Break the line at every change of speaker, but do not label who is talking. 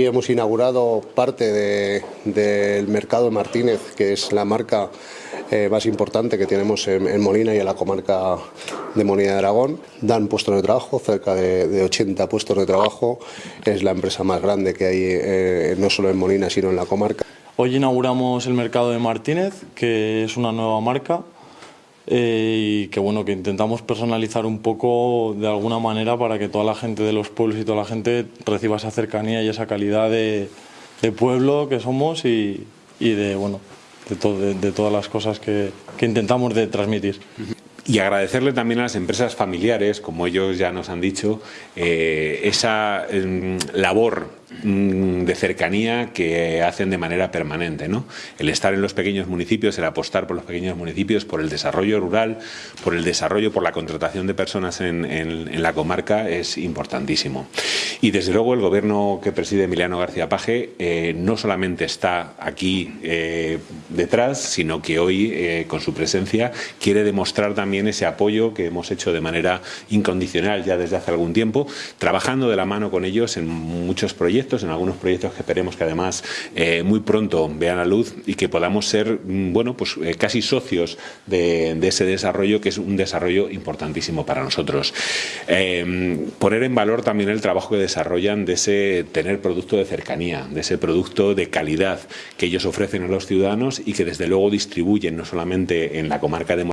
Hemos inaugurado parte de- del mercado de Martínez, que es la marca eh, más importante que tenemos en, Molina y en la comarca de Molina de Aragón. Dan puestos de trabajo, cerca de, de 80 puestos de trabajo. Es la empresa más grande que hay eh, no solo en Molina, sino en la comarca.
Hoy inauguramos el mercado de Martínez, que es una nueva marca eh, y que bueno que intentamos personalizar un poco de alguna manera para que toda la gente de los pueblos y toda la gente reciba esa cercanía y esa calidad de, pueblo que somos y, y de bueno de, to- de- todas las cosas que, que intentamos de transmitir.
Y agradecerle también a las empresas familiares, como ellos ya nos han dicho, eh, esa em, labor de cercanía que hacen de manera permanente. ¿no? El estar en los pequeños municipios, el apostar por los pequeños municipios, por el desarrollo rural, por el desarrollo, por la contratación de personas en la comarca es importantísimo. Y desde luego el gobierno que preside Emiliano García Paje eh, no solamente está aquí eh, detrás, sino que hoy eh, con su presencia quiere demostrar también ese apoyo que hemos hecho de manera incondicional ya desde hace algún tiempo, trabajando de la mano con ellos en muchos proyectos, en algunos proyectos que esperemos que además eh, muy pronto vean la luz y que podamos ser, mm, bueno, pues eh, casi socios de, ese desarrollo que es un desarrollo importantísimo para nosotros. Eh, poner en valor también el trabajo que desarrollan de ese tener producto de cercanía, de ese producto de calidad que ellos ofrecen a los ciudadanos y que desde luego distribuyen no solamente en la comarca de